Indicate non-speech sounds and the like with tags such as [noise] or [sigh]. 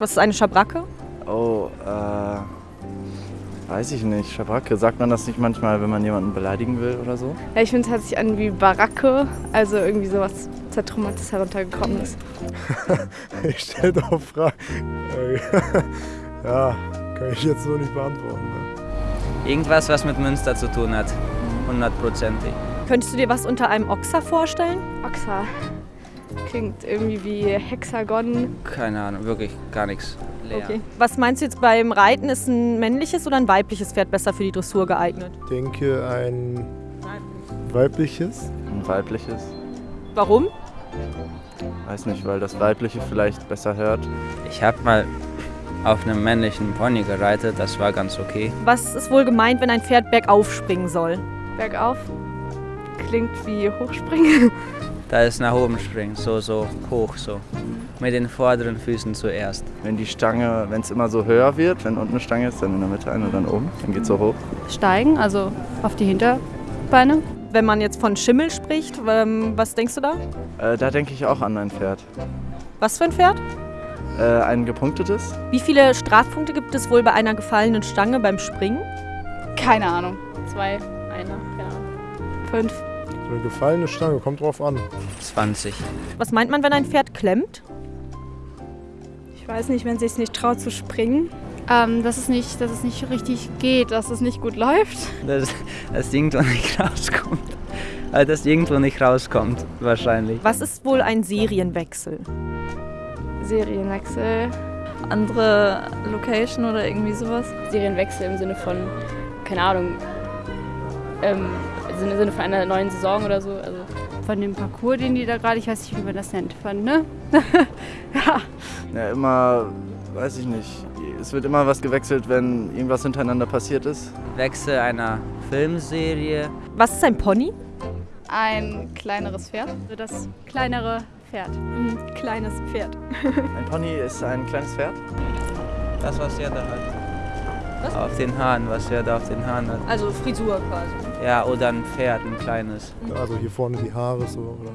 Was ist eine Schabracke? Oh, äh, weiß ich nicht. Schabracke, sagt man das nicht manchmal, wenn man jemanden beleidigen will oder so? Ja, ich finde, es hört sich an wie Baracke, also irgendwie sowas zertrümmertes heruntergekommen ist. [laughs] ich stelle doch Fragen. [laughs] ja, kann ich jetzt so nicht beantworten. Ne? Irgendwas, was mit Münster zu tun hat. Hundertprozentig. Könntest du dir was unter einem Ochser vorstellen? Oxa. Klingt irgendwie wie Hexagon. Keine Ahnung, wirklich gar nichts. Leer. Okay. Was meinst du jetzt beim Reiten? Ist ein männliches oder ein weibliches Pferd besser für die Dressur geeignet? Ich denke ein weibliches. Ein weibliches? Warum? Weiß nicht, weil das weibliche vielleicht besser hört. Ich habe mal auf einem männlichen Pony gereitet, das war ganz okay. Was ist wohl gemeint, wenn ein Pferd bergauf springen soll? Bergauf. Klingt wie Hochspringen. [laughs] Da ist nach oben springen, so, so hoch, so. Mit den vorderen Füßen zuerst. Wenn die Stange, wenn es immer so höher wird, wenn unten eine Stange ist, dann in der Mitte eine, dann oben, dann geht es so hoch. Steigen, also auf die Hinterbeine. Wenn man jetzt von Schimmel spricht, ähm, was denkst du da? Äh, da denke ich auch an ein Pferd. Was für ein Pferd? Äh, ein gepunktetes? Wie viele Strafpunkte gibt es wohl bei einer gefallenen Stange beim Springen? Keine Ahnung. Zwei, einer, ja. Fünf. So eine gefallene Stange, kommt drauf an. 20. Was meint man, wenn ein Pferd klemmt? Ich weiß nicht, wenn sie es nicht traut zu springen. Ähm, dass, es nicht, dass es nicht richtig geht, dass es nicht gut läuft. Dass das irgendwo nicht rauskommt. Also, dass irgendwo nicht rauskommt, wahrscheinlich. Was ist wohl ein Serienwechsel? Serienwechsel. Andere Location oder irgendwie sowas. Serienwechsel im Sinne von, keine Ahnung, ähm, im Sinne von einer neuen Saison oder so. Also Von dem Parcours, den die da gerade, ich weiß nicht, wie man das nennt, von, ne? [laughs] ja. Ja, immer, weiß ich nicht. Es wird immer was gewechselt, wenn irgendwas hintereinander passiert ist. Wechsel einer Filmserie. Was ist ein Pony? Ein kleineres Pferd. Also das kleinere Pferd. ein kleines Pferd. Ein Pony ist ein kleines Pferd. Das, was er da hat. Was? Auf den Haaren, was er da auf den Haaren hat. Also Frisur quasi. Ja, oder ein Pferd, ein kleines. Also hier vorne die Haare so. Oder?